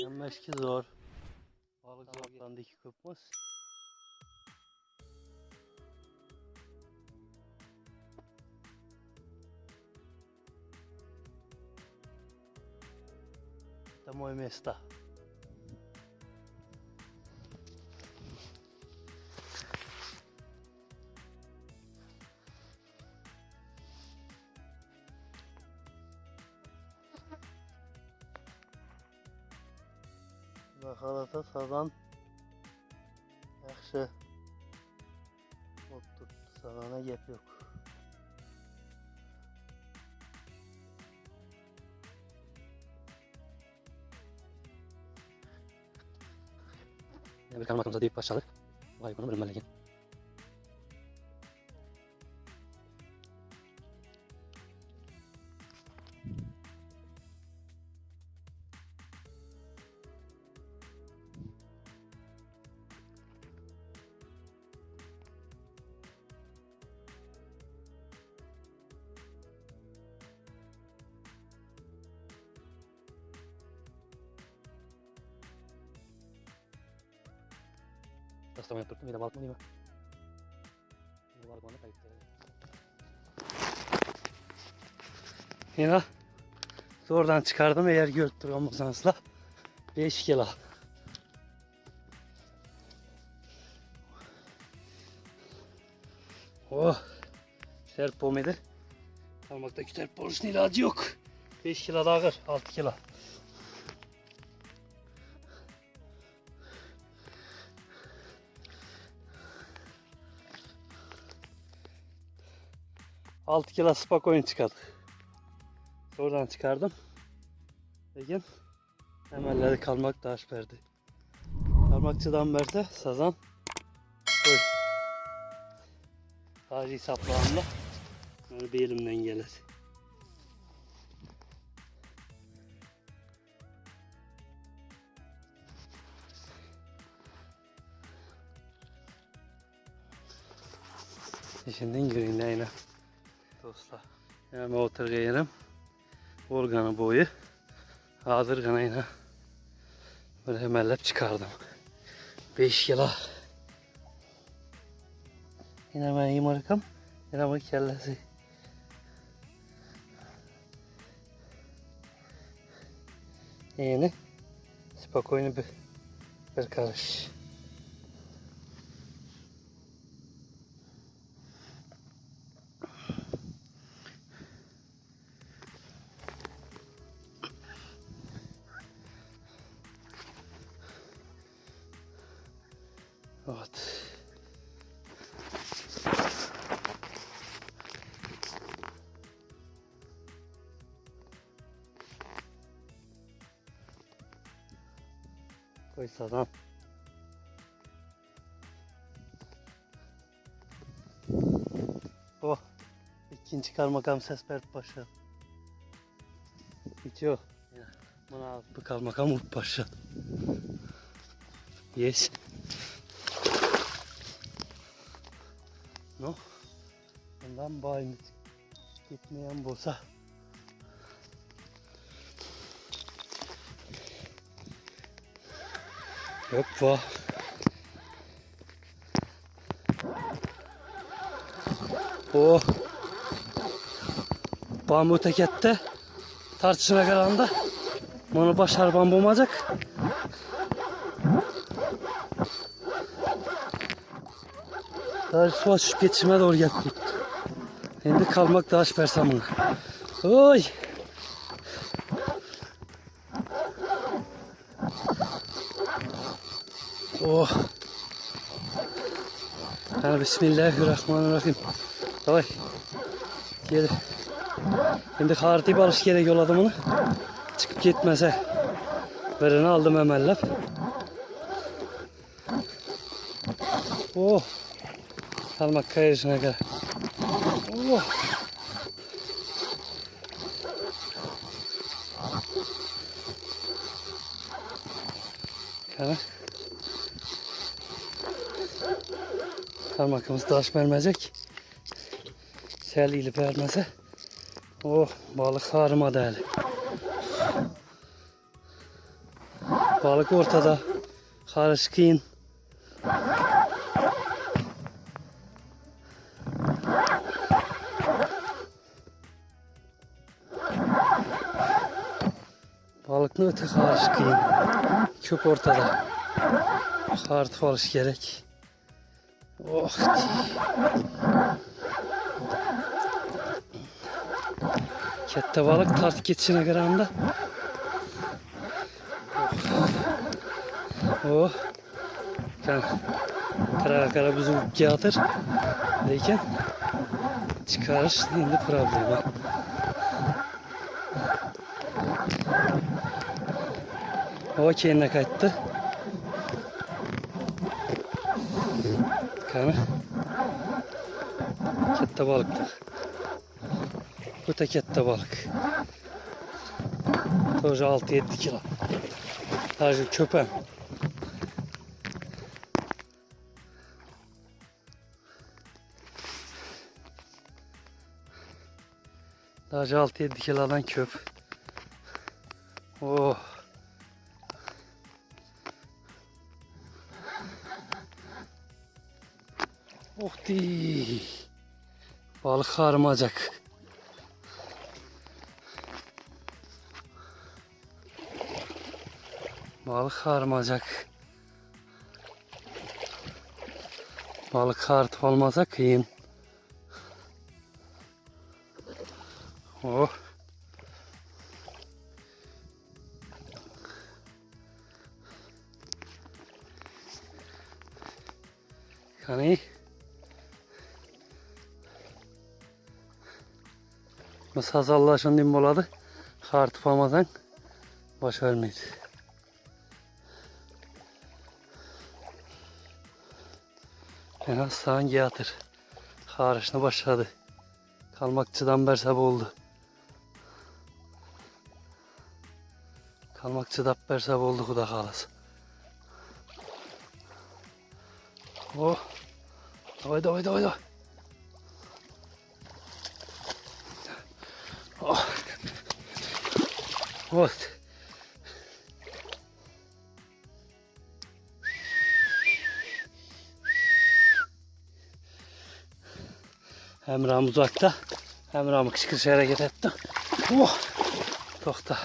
Yenmez ki zor. Balık zorlandı iki kopmaz. To moje Bakalata sazan yaxşı ot tuttu. Sazana gep yok. Bir kaymakamıza deyip başladık. Vay bunu bilmeliyin. Rastama yaptırdım. Mi? Bir balık bana kayıp. Yine oradan çıkardım eğer gördük Ramazan'sla 5 kilo. Oh. Serpom edir. Parmaktaki serpomusun ilacı yok. 5 kilo daha ağır. 6 kilo. Altı kilo spak oyun çıkardı. Oradan çıkardım. Lakin emelleri kalmak da verdi. Parmakçıdan verdi sazan. Koy. Sadece hesaplağımla. Yani bir elimden gelir. Şimdi gireyim yine. Dostlar. Yani oturayım. Organı boyu. Hazır kanayla. Böyle hemellep çıkardım. 5 kilo. Yine ben yımarıkım. Yine bu kellesi. Yeni. Spokojno bir, bir karış. Evet. Koy sazan. Oh. ikinci karmakam ses verdi paşa. Bitiyor. Bana bu karmakam vurdu paşa. Yes. No. Bundan bayım gitmeyen bolsa. Yok bu. O. Bambu tekette tartışına kalanda bunu başar bambu su açıp geçime doğru geldik. Şimdi kalmak daha şüphersem bunu. Oy. Oh. Yani Bismillahirrahmanirrahim. Davay. Gel. Şimdi hariti barış gerek yolladım onu. Çıkıp gitmese. Vereni aldım emellep. Oh. Kalmak kayışına kadar. Oh. Kana. Kalmakımız taş vermeyecek. Sel ilip vermese. Oh balık harıma değerli. Balık ortada. Karışkın. Balık ne öte karışkın. Köp ortada. Artık alış gerek. Oh. Kette balık tart geçine gramda. Oh. Kan kara kara bizim kağıtır. Lekin çıkarış şimdi problemi. Hava kendine kayıttı. Kamera. Katta balıklar. Bu da katta balık. Toca 6-7 kilo. Sadece köpem. Sadece 6-7 kilodan köp. Oh. Oh di. Balık harmacak. Balık harmacak. Balık hart olmasa kıyın. Oh. Mesela sallaşan din boladı. Hart olmadan baş vermeydi. En az sağın yatır. Harışına başladı. Kalmakçıdan bersab oldu. Kalmakçıda bersab oldu kuda kalas. Oh. Davay davay davay davay. Hem Ram uzakta hem Ram kışkırış hareket etti. Oh. Tokta.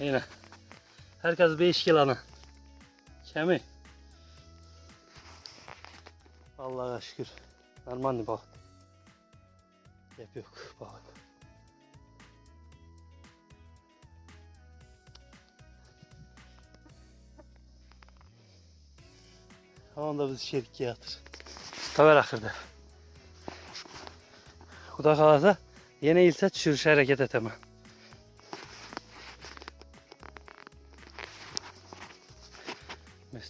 Yine. Herkes 5 kilana. Kemi. Allah'a şükür. Normal balık. Yap yok balık. Tamam da biz şerikeye yatır. Taver ahırda. Kuda kalasa yine ilse çürüş hareket etemem.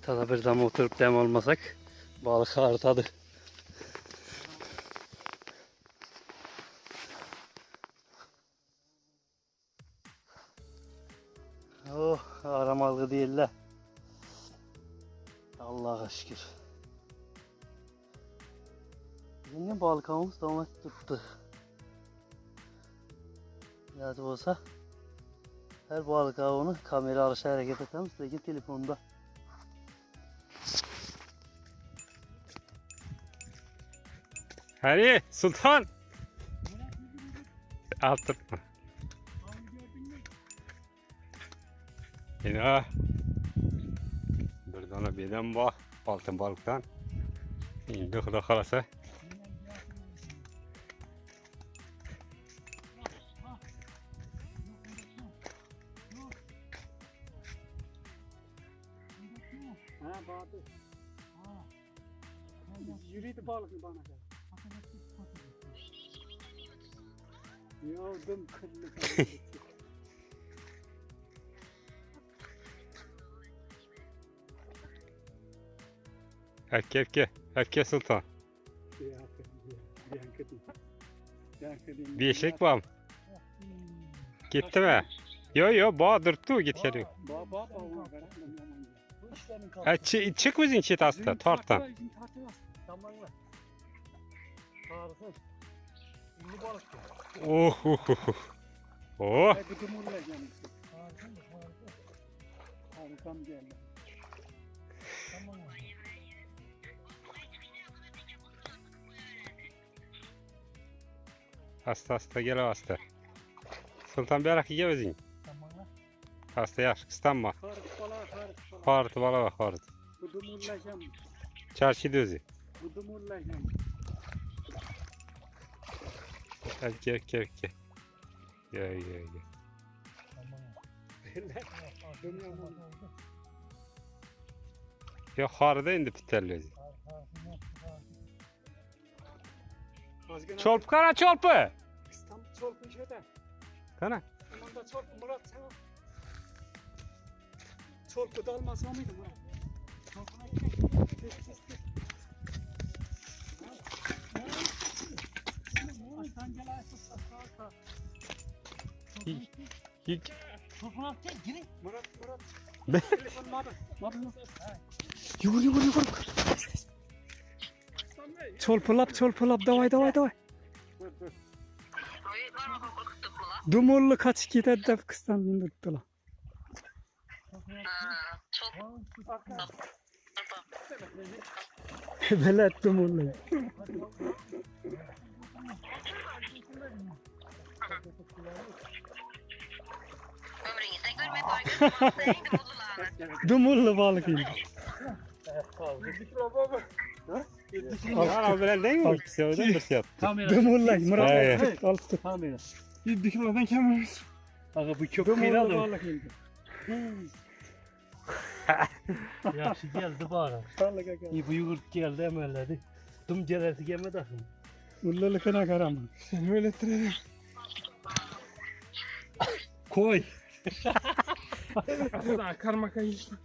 Mesut'a bir dama oturup dem olmasak balık artadı. Oh aramalı değiller. Allah'a şükür. Yine balık avımız devam tuttu. Da olsa her balık avını kamera alışa hareket etmemiz lakin telefonda. Hadi Sultan. Altırma. Yine bir tane birden bak altın balıktan. İndi kuda kalasa. Ha Bahadır. Ha. Yürüydü balık bana gel. Yavrum kırlı kırlı. Erke erke. Erke Sultan. Bir eşek var mı? Gitti mi? Yo yo Bahadır tu git geliyor. Ya. işlerin kaldı. Ha, çı- çık bizim çit hasta. Bizim mı? Harikasın. Ünlü balık ya. Oh oh oh. Oh. Dumurlayacağım. Harikasın da harika. Harikam geldi. Tamam mı? Hasta hasta gel hasta. Sultan Berak ye özün. Tamam mı? Hasta yaş kıstanma. Harık bala bak dumurlayacağım. Çarşı düzü. Bu gel gel gel. Gel gel gel. Onu. Ya harda indi. Azgın Çolp kana çolpu. İstanbul çolpun şeyde. Kana. Aman da çolp Murat sen. Çolpu da almasa mıydı Murat? Çolpuna gidelim. Hiç. Girin. Murat Murat. Ben-? Yugur yugur yugur. Çolpulap çolpulap davay davay davay. Dumurlu kaç gider de kıstan tuttular. Velet dumurlu. Ömrünüzde görmek var. Neydi buldular? Dumurlu balık indi. Al. Ana böyle değil mi? Sevdin mi sen? Kamera. Dumurlay Murat. He. Hey. Al tut. Kamera. Bir kilodan kemiriz. Aga bu çok Dumurlu kıyıladı. balık indi. Yaxşı geldi aga. İyi bu yugurt geldi emelleri. Dum celerti gelmedi akım. Mullulukuna karamam. Sen öyle ettirelim. Koy. Asla karmaka işte.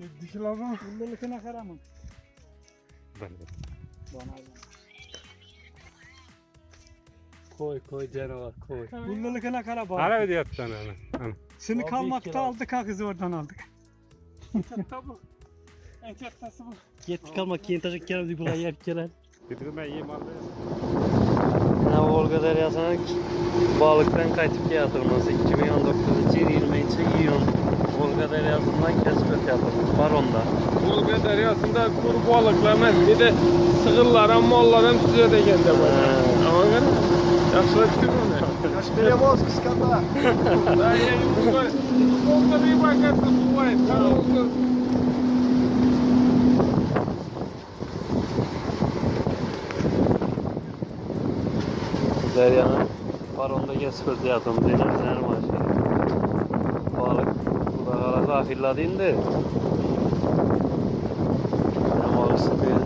Bir kilodan mullulukuna karamam. Bana Koy koy canavar koy. Mullulukuna kara bak. Hala ödüyor sana ana. Ana. Seni kalmakta aldık ha kızı oradan aldık. Çatta bu. En çattası bu. Git kalma kiyin taşık geldi bula yer gelen. Dedim ben yiyeyim aldı. Ha, Volga Deryası'na balıktan kaçıp yatırması 2019 yıl 23 iyun Volga Deryası'ndan keşfet yatırması Baron'da. Volga deryasında kuru balıklarına bir de sığırlara, mollara size de geldi bu. Ama ben yaxşılab tushundim. Yaşlıya boz kıskanda. Daha yangi bu. Volga bir bakatda bu var. Tamam. Derya'nın Baron'da keşfet yatırması denizler maşı. Balık bu da kara kafirladı indi. Diyerek anlaştırıp